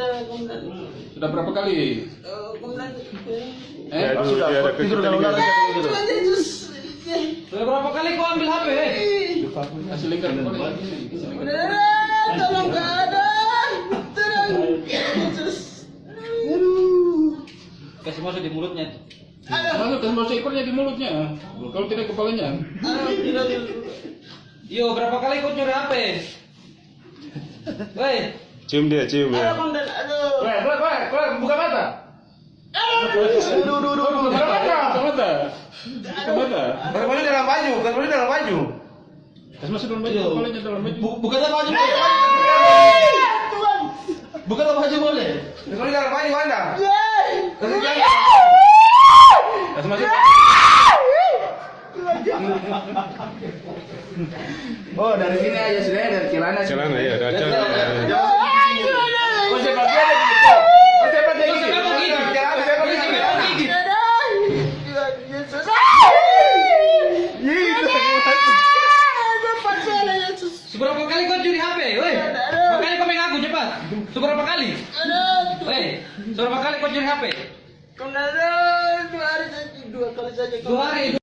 komandan. Sudah berapa kali? Eh, komandan. Eh, Ya, sudah, ada tidur ular kayak gitu. Tuhan Yesus. Sudah berapa kali kau ambil HP? kasih lingkar. Saudara, tolong keadaan. Aduh. Kasih masuk di mulutnya. Aduh, Masuk kasih masuk ekornya di mulutnya. Kalau tidak kepalanya. Yo, berapa kali kau curi HP? Woi, Cium dia, cium ya. Aduh. Buka mata. Aduh, aduh, aduh, aduh. Buka mata, buka mata. Buka mata. Bukan baju dalam baju, bukan baju dalam baju. Masuk dalam baju, kepalanya dalam baju. boleh. Baju dalam baju Anda. Masuk. Oh, dari sini aja sudah dari celana. Celana ya, ada celana. Aduh, aduh. Oh, sepak dia ada gitu. Oh, sepak dia gitu. Sepak gigi. Celana, sepak dia gitu. Sepak gigi. Tuhan Yesus. Gitu. Cepat sana, Yesus. Seberapa kali kau curi HP? Woi, makanya kau mengaku cepat. Seberapa kali? Aduh. Woi, seberapa kali kau curi HP? Komandan, dua hari saja, dua kali saja. Dua hari.